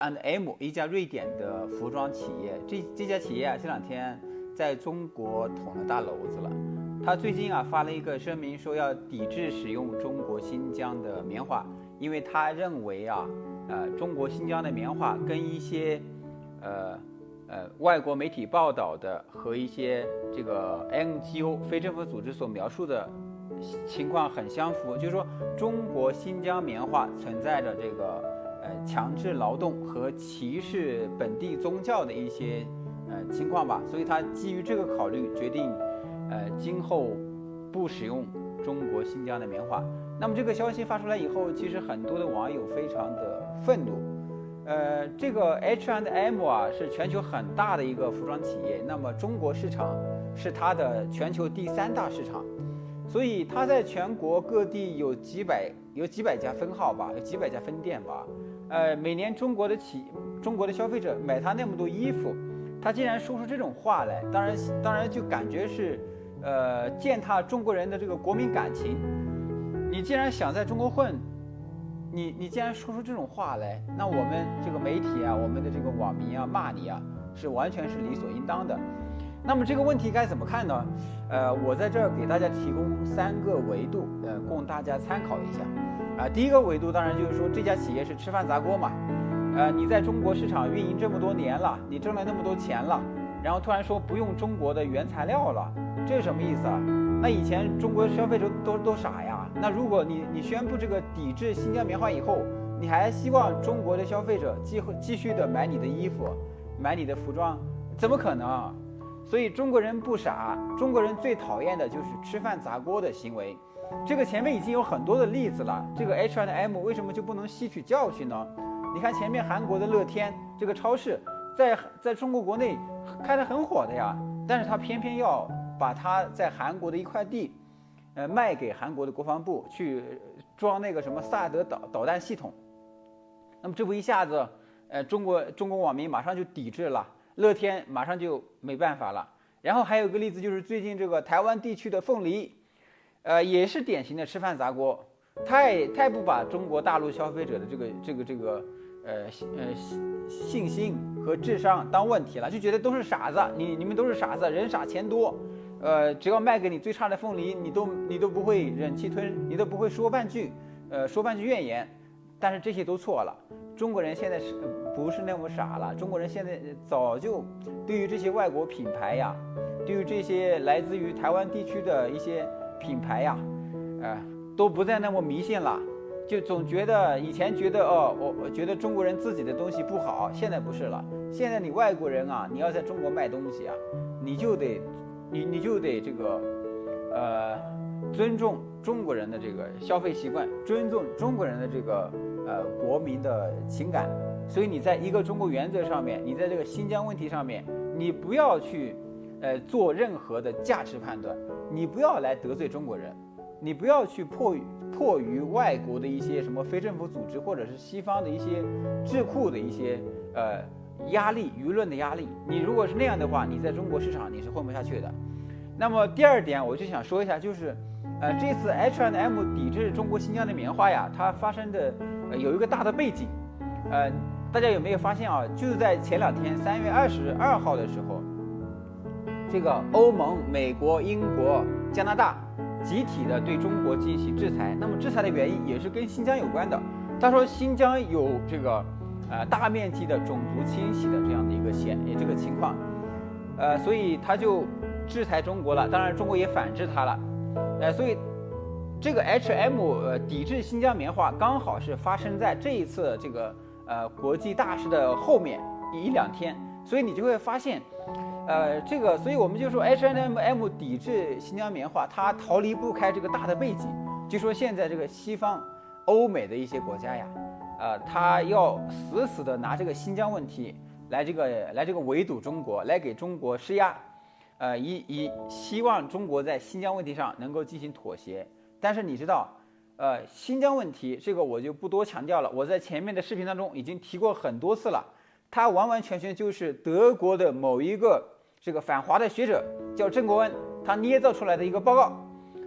and M 一家瑞典的服装企业，这这家企业啊，这两天在中国捅了大娄子了。他最近啊发了一个声明，说要抵制使用中国新疆的棉花，因为他认为啊，呃，中国新疆的棉花跟一些，呃，呃，外国媒体报道的和一些这个 NGO 非政府组织所描述的情况很相符，就是说中国新疆棉花存在着这个。强制劳动和歧视本地宗教的一些呃情况吧，所以他基于这个考虑，决定呃今后不使用中国新疆的棉花。那么这个消息发出来以后，其实很多的网友非常的愤怒。呃，这个 H and M 啊是全球很大的一个服装企业，那么中国市场是它的全球第三大市场，所以它在全国各地有几百有几百家分号吧，有几百家分店吧。呃，每年中国的企中国的消费者买他那么多衣服，他竟然说出这种话来，当然当然就感觉是，呃，践踏中国人的这个国民感情。你既然想在中国混，你你既然说出这种话来，那我们这个媒体啊，我们的这个网民啊，骂你啊，是完全是理所应当的。那么这个问题该怎么看呢？呃，我在这儿给大家提供三个维度，呃，供大家参考一下。啊，第一个维度当然就是说这家企业是吃饭砸锅嘛，呃，你在中国市场运营这么多年了，你挣了那么多钱了，然后突然说不用中国的原材料了，这是什么意思啊？那以前中国消费者都都傻呀？那如果你你宣布这个抵制新疆棉花以后，你还希望中国的消费者继继续的买你的衣服，买你的服装，怎么可能？所以中国人不傻，中国人最讨厌的就是吃饭砸锅的行为。这个前面已经有很多的例子了，这个 H&M 为什么就不能吸取教训呢？你看前面韩国的乐天这个超市，在在中国国内开得很火的呀，但是他偏偏要把他在韩国的一块地，呃，卖给韩国的国防部去装那个什么萨德导导弹系统。那么这不一下子，呃，中国中国网民马上就抵制了，乐天马上就没办法了。然后还有个例子就是最近这个台湾地区的凤梨。呃，也是典型的吃饭砸锅，太太不把中国大陆消费者的这个这个这个呃呃信心和智商当问题了，就觉得都是傻子，你你们都是傻子，人傻钱多，呃，只要卖给你最差的凤梨，你都你都不会忍气吞，你都不会说半句，呃，说半句怨言。但是这些都错了，中国人现在是不是那么傻了？中国人现在早就对于这些外国品牌呀，对于这些来自于台湾地区的一些。品牌呀，呃，都不再那么迷信了，就总觉得以前觉得哦，我我觉得中国人自己的东西不好，现在不是了。现在你外国人啊，你要在中国卖东西啊，你就得，你你就得这个，呃，尊重中国人的这个消费习惯，尊重中国人的这个呃国民的情感。所以你在一个中国原则上面，你在这个新疆问题上面，你不要去。呃，做任何的价值判断，你不要来得罪中国人，你不要去迫于迫于外国的一些什么非政府组织或者是西方的一些智库的一些呃压力、舆论的压力。你如果是那样的话，你在中国市场你是混不下去的。那么第二点，我就想说一下，就是呃这次 H&M 抵制中国新疆的棉花呀，它发生的呃有一个大的背景，呃，大家有没有发现啊？就在前两天三月二十二号的时候。这个欧盟、美国、英国、加拿大集体的对中国进行制裁，那么制裁的原因也是跟新疆有关的。他说新疆有这个呃大面积的种族清洗的这样的一个现这个情况，呃，所以他就制裁中国了。当然，中国也反制他了，呃，所以这个 H&M 呃抵制新疆棉花刚好是发生在这一次这个呃国际大事的后面一两天，所以你就会发现。呃，这个，所以我们就说 H M M 抵制新疆棉花，它逃离不开这个大的背景。就说现在这个西方、欧美的一些国家呀，呃，他要死死的拿这个新疆问题来这个来这个围堵中国，来给中国施压，呃，以以希望中国在新疆问题上能够进行妥协。但是你知道，呃，新疆问题这个我就不多强调了，我在前面的视频当中已经提过很多次了，它完完全全就是德国的某一个。这个反华的学者叫郑国恩，他捏造出来的一个报告，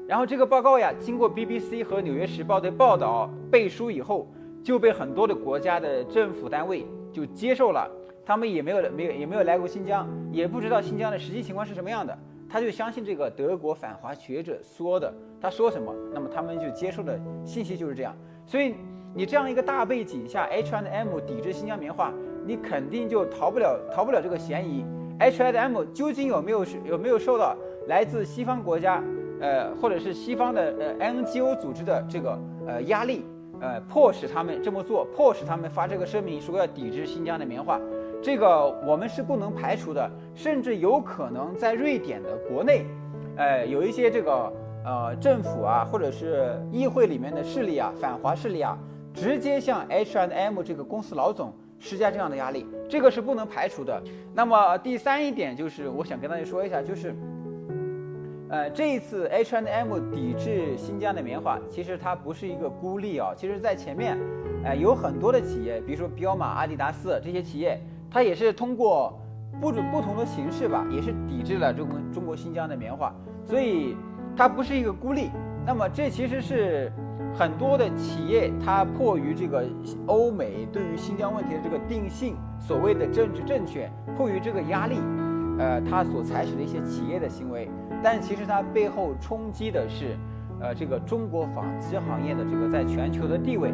然后这个报告呀，经过 BBC 和纽约时报的报道背书以后，就被很多的国家的政府单位就接受了，他们也没有没有也没有来过新疆，也不知道新疆的实际情况是什么样的，他就相信这个德国反华学者说的，他说什么，那么他们就接受的信息就是这样。所以你这样一个大背景下，H&M 抵制新疆棉花，你肯定就逃不了逃不了这个嫌疑。H&M 究竟有没有有没有受到来自西方国家，呃，或者是西方的呃 NGO 组织的这个呃压力？呃，迫使他们这么做，迫使他们发这个声明，说要抵制新疆的棉花，这个我们是不能排除的，甚至有可能在瑞典的国内，呃，有一些这个呃政府啊，或者是议会里面的势力啊，反华势力啊，直接向 H and M 这个公司老总施加这样的压力，这个是不能排除的。那么第三一点就是，我想跟大家说一下，就是。呃，这一次 H and M 抵制新疆的棉花，其实它不是一个孤立啊。其实，在前面，呃，有很多的企业，比如说彪马、阿迪达斯这些企业，它也是通过不不不同的形式吧，也是抵制了中国中国新疆的棉花。所以，它不是一个孤立。那么，这其实是很多的企业，它迫于这个欧美对于新疆问题的这个定性，所谓的政治正确，迫于这个压力，呃，它所采取的一些企业的行为。但其实它背后冲击的是，呃，这个中国纺织行业的这个在全球的地位，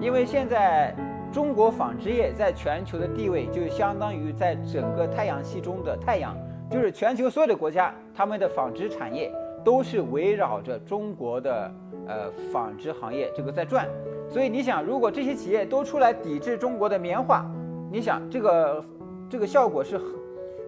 因为现在中国纺织业在全球的地位就相当于在整个太阳系中的太阳，就是全球所有的国家，他们的纺织产业都是围绕着中国的呃纺织行业这个在转，所以你想，如果这些企业都出来抵制中国的棉花，你想这个这个效果是？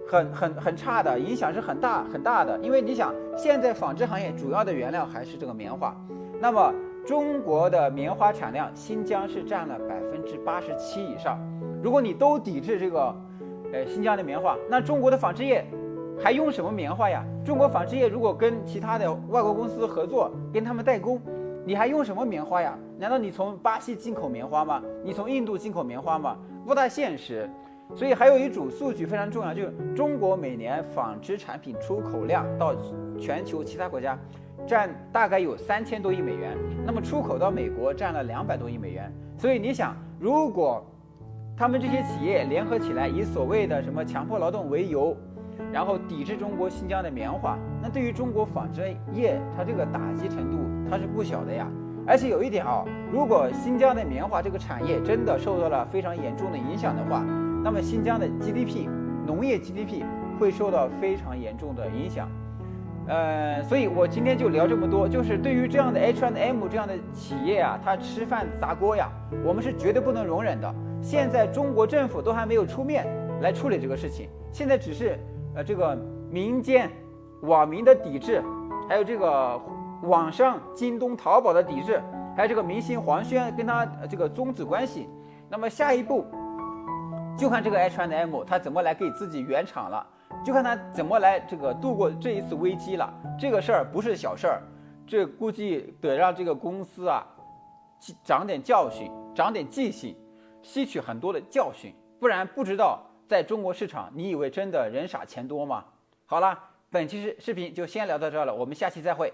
很很很很差的影响是很大很大的，因为你想，现在纺织行业主要的原料还是这个棉花，那么中国的棉花产量，新疆是占了百分之八十七以上。如果你都抵制这个，呃，新疆的棉花，那中国的纺织业还用什么棉花呀？中国纺织业如果跟其他的外国公司合作，跟他们代工，你还用什么棉花呀？难道你从巴西进口棉花吗？你从印度进口棉花吗？不大现实。所以还有一组数据非常重要，就是中国每年纺织产品出口量到全球其他国家，占大概有三千多亿美元。那么出口到美国占了两百多亿美元。所以你想，如果他们这些企业联合起来，以所谓的什么强迫劳动为由，然后抵制中国新疆的棉花，那对于中国纺织业，它这个打击程度它是不小的呀。而且有一点啊，如果新疆的棉花这个产业真的受到了非常严重的影响的话，那么新疆的 GDP，农业 GDP 会受到非常严重的影响，呃，所以我今天就聊这么多，就是对于这样的 H&M 这样的企业啊，它吃饭砸锅呀，我们是绝对不能容忍的。现在中国政府都还没有出面来处理这个事情，现在只是呃这个民间网民的抵制，还有这个网上京东、淘宝的抵制，还有这个明星黄轩跟他这个终止关系，那么下一步。就看这个 H&M 它怎么来给自己圆场了，就看它怎么来这个度过这一次危机了。这个事儿不是小事儿，这估计得让这个公司啊，长点教训，长点记性，吸取很多的教训，不然不知道在中国市场，你以为真的人傻钱多吗？好了，本期视视频就先聊到这儿了，我们下期再会。